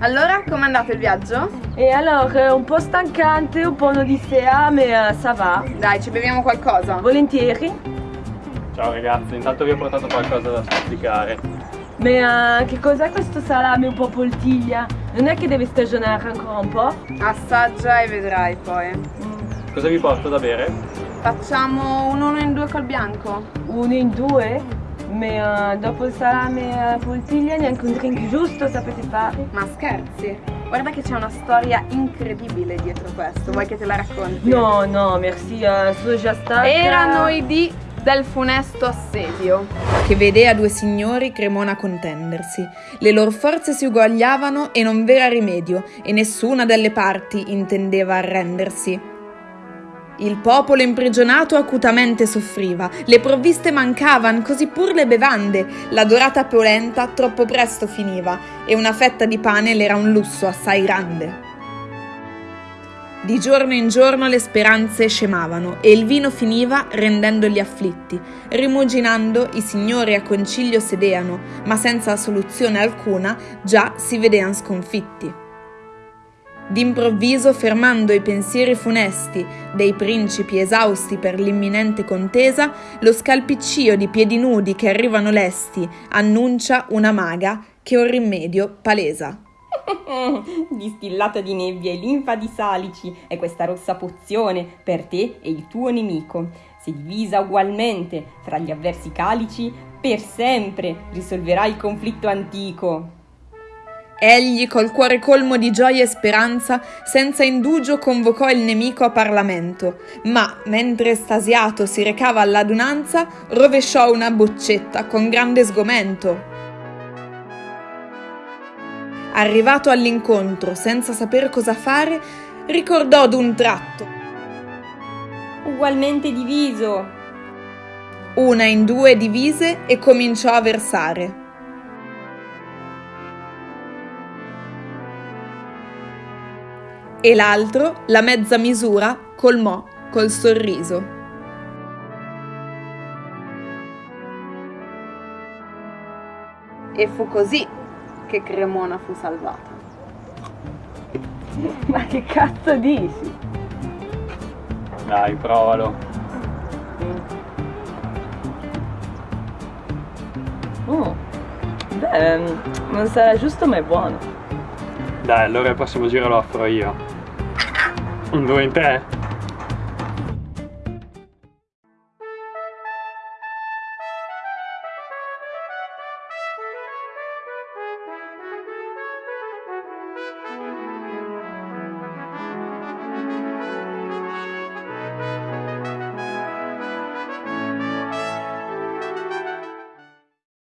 Allora, com'è andato il viaggio? E allora, un po' stancante, un po' un'odissea, ma uh, ça va. Dai, ci beviamo qualcosa. Volentieri. Ciao ragazzi, intanto vi ho portato qualcosa da spiccare. Ma uh, che cos'è questo salame un po' poltiglia? Non è che deve stagionare ancora un po'? Assaggia e vedrai poi. Mm. Cosa vi porto da bere? Facciamo un uno in due col bianco. Uno in due? Ma uh, dopo il salame uh, poltiglia neanche un drink giusto sapete fare? Ma scherzi? Guarda che c'è una storia incredibile dietro questo, vuoi che te la racconti? No, no, merci, uh, sono già stata... Erano i di del funesto assedio. Che vede a due signori Cremona contendersi. Le loro forze si uguagliavano e non v'era rimedio, e nessuna delle parti intendeva arrendersi. Il popolo imprigionato acutamente soffriva, le provviste mancavan, così pur le bevande, la dorata polenta troppo presto finiva, e una fetta di pane l'era un lusso assai grande. Di giorno in giorno le speranze scemavano e il vino finiva rendendoli afflitti. Rimuginando, i signori a concilio sedeano, ma senza soluzione alcuna, già si vedean sconfitti. D'improvviso, fermando i pensieri funesti dei principi esausti per l'imminente contesa, lo scalpiccio di piedi nudi che arrivano lesti annuncia una maga che un rimedio palesa. Distillata di nebbia e linfa di salici è questa rossa pozione per te e il tuo nemico. Se divisa ugualmente fra gli avversi calici, per sempre risolverai il conflitto antico. Egli, col cuore colmo di gioia e speranza, senza indugio convocò il nemico a Parlamento, ma, mentre estasiato si recava all'adunanza, rovesciò una boccetta con grande sgomento. Arrivato all'incontro, senza saper cosa fare, ricordò d'un tratto. Ugualmente diviso. Una in due divise e cominciò a versare. E l'altro, la mezza misura, colmò col sorriso. E fu così che Cremona fu salvata. Ma che cazzo dici? Dai, provalo. Mm. Beh, non sarà giusto ma è buono. Dai, allora il prossimo giro lo offro io. Un due in tre?